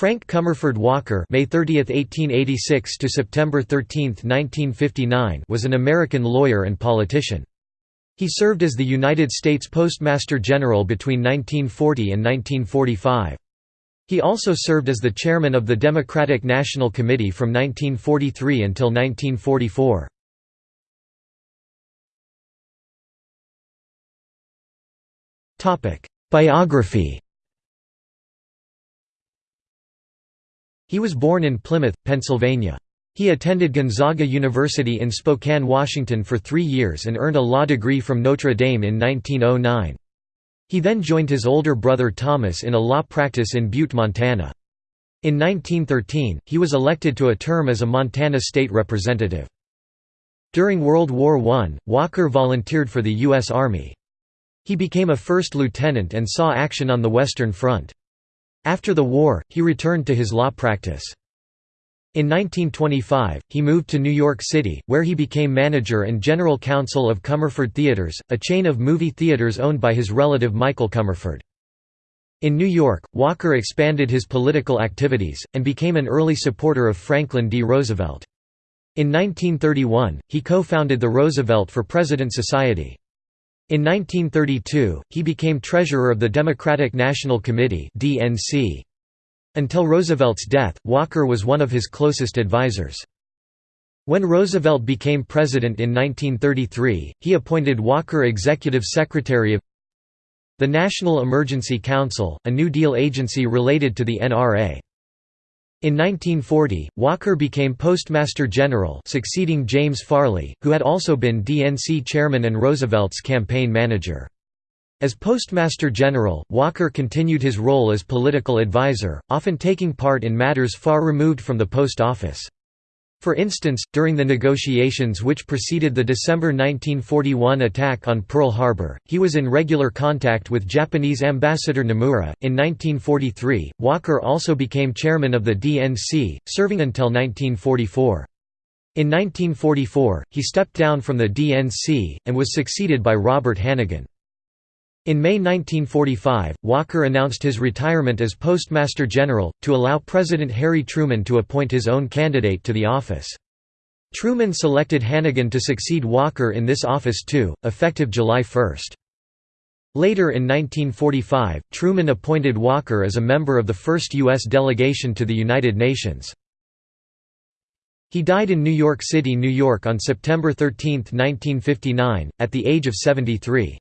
Frank Comerford Walker May 30, 1886 to September 13, 1959 was an American lawyer and politician. He served as the United States Postmaster General between 1940 and 1945. He also served as the chairman of the Democratic National Committee from 1943 until 1944. Biography He was born in Plymouth, Pennsylvania. He attended Gonzaga University in Spokane, Washington for three years and earned a law degree from Notre Dame in 1909. He then joined his older brother Thomas in a law practice in Butte, Montana. In 1913, he was elected to a term as a Montana state representative. During World War I, Walker volunteered for the U.S. Army. He became a first lieutenant and saw action on the Western Front. After the war, he returned to his law practice. In 1925, he moved to New York City, where he became manager and general counsel of Comerford Theaters, a chain of movie theaters owned by his relative Michael Comerford. In New York, Walker expanded his political activities, and became an early supporter of Franklin D. Roosevelt. In 1931, he co-founded the Roosevelt for President Society. In 1932, he became treasurer of the Democratic National Committee (DNC). Until Roosevelt's death, Walker was one of his closest advisers. When Roosevelt became president in 1933, he appointed Walker executive secretary of the National Emergency Council, a New Deal agency related to the NRA. In 1940, Walker became Postmaster General succeeding James Farley, who had also been DNC chairman and Roosevelt's campaign manager. As Postmaster General, Walker continued his role as political advisor, often taking part in matters far removed from the post office. For instance, during the negotiations which preceded the December 1941 attack on Pearl Harbor, he was in regular contact with Japanese Ambassador Nomura. In 1943, Walker also became chairman of the DNC, serving until 1944. In 1944, he stepped down from the DNC, and was succeeded by Robert Hannegan. In May 1945, Walker announced his retirement as Postmaster General, to allow President Harry Truman to appoint his own candidate to the office. Truman selected Hannegan to succeed Walker in this office too, effective July 1. Later in 1945, Truman appointed Walker as a member of the first U.S. delegation to the United Nations. He died in New York City, New York on September 13, 1959, at the age of 73.